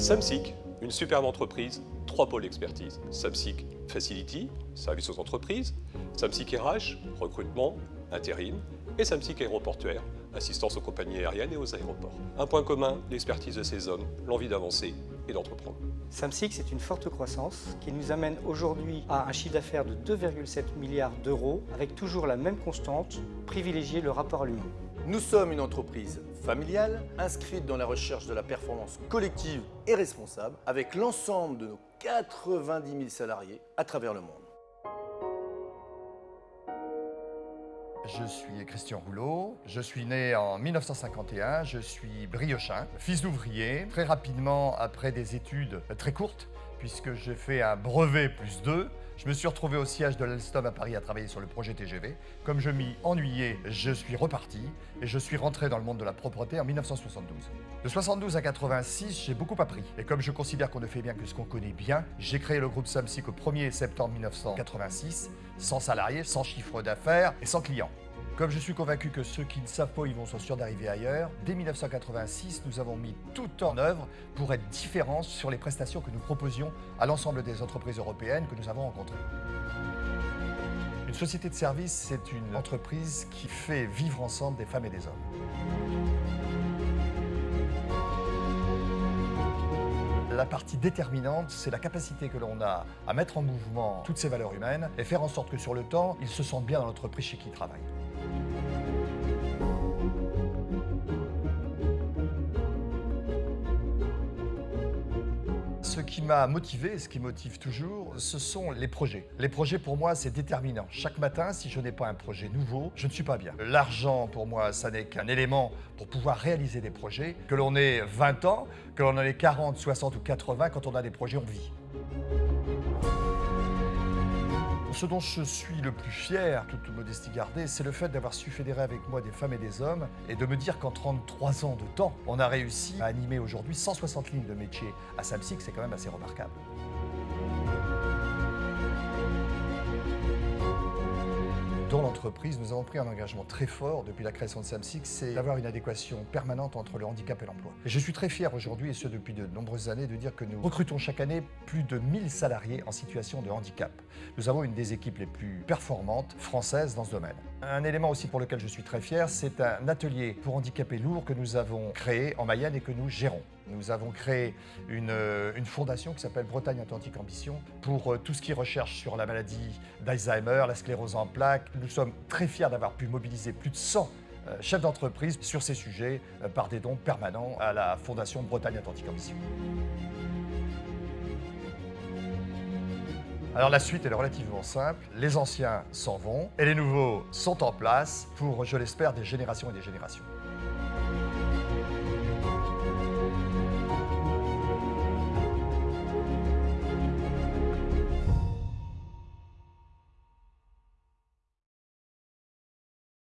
Samsic, une superbe entreprise, trois pôles d'expertise. Samsic Facility, service aux entreprises, Samsic RH, recrutement, intérim, et Samsic Aéroportuaire, assistance aux compagnies aériennes et aux aéroports. Un point commun, l'expertise de ces hommes, l'envie d'avancer et d'entreprendre. Samsic, c'est une forte croissance qui nous amène aujourd'hui à un chiffre d'affaires de 2,7 milliards d'euros avec toujours la même constante, privilégier le rapport à l'humain. Nous sommes une entreprise familiale, inscrite dans la recherche de la performance collective et responsable, avec l'ensemble de nos 90 000 salariés à travers le monde. Je suis Christian Rouleau, je suis né en 1951, je suis briochin, fils d'ouvrier. Très rapidement, après des études très courtes, puisque j'ai fait un brevet plus 2, je me suis retrouvé au siège de l'Alstom à Paris à travailler sur le projet TGV. Comme je m'y ennuyais, je suis reparti et je suis rentré dans le monde de la propreté en 1972. De 72 à 86, j'ai beaucoup appris. Et comme je considère qu'on ne fait bien que ce qu'on connaît bien, j'ai créé le groupe Samsic au 1er septembre 1986, sans salariés, sans chiffre d'affaires et sans clients. Comme je suis convaincu que ceux qui ne savent pas, ils vont sont sûrs d'arriver ailleurs, dès 1986, nous avons mis tout en œuvre pour être différents sur les prestations que nous proposions à l'ensemble des entreprises européennes que nous avons rencontrées. Une société de service, c'est une entreprise qui fait vivre ensemble des femmes et des hommes. La partie déterminante, c'est la capacité que l'on a à mettre en mouvement toutes ces valeurs humaines et faire en sorte que sur le temps, ils se sentent bien dans l'entreprise chez qui ils travaillent. Ce qui m'a motivé, ce qui motive toujours, ce sont les projets. Les projets, pour moi, c'est déterminant. Chaque matin, si je n'ai pas un projet nouveau, je ne suis pas bien. L'argent, pour moi, ça n'est qu'un élément pour pouvoir réaliser des projets. Que l'on ait 20 ans, que l'on en ait 40, 60 ou 80, quand on a des projets, on vit. Ce dont je suis le plus fier, toute modestie gardée, c'est le fait d'avoir su fédérer avec moi des femmes et des hommes et de me dire qu'en 33 ans de temps, on a réussi à animer aujourd'hui 160 lignes de métier à Samsic, c'est quand même assez remarquable. Nous avons pris un engagement très fort depuis la création de Samsic, c'est d'avoir une adéquation permanente entre le handicap et l'emploi. Je suis très fier aujourd'hui, et ce depuis de nombreuses années, de dire que nous recrutons chaque année plus de 1000 salariés en situation de handicap. Nous avons une des équipes les plus performantes françaises dans ce domaine. Un élément aussi pour lequel je suis très fier, c'est un atelier pour handicapés lourds que nous avons créé en Mayenne et que nous gérons. Nous avons créé une, fondation qui s'appelle Bretagne Atlantique Ambition pour euh, tout ce qui recherche sur la maladie d'Alzheimer, la sclérose en plaques. Nous sommes très fiers d'avoir pu mobiliser plus de 100 euh, chefs d'entreprise sur ces sujets euh, par des dons permanents à la Fondation Bretagne Atlantique Ambition. Alors la suite est relativement simple, les anciens s'en vont et les nouveaux sont en place pour, je l'espère, des générations et des générations.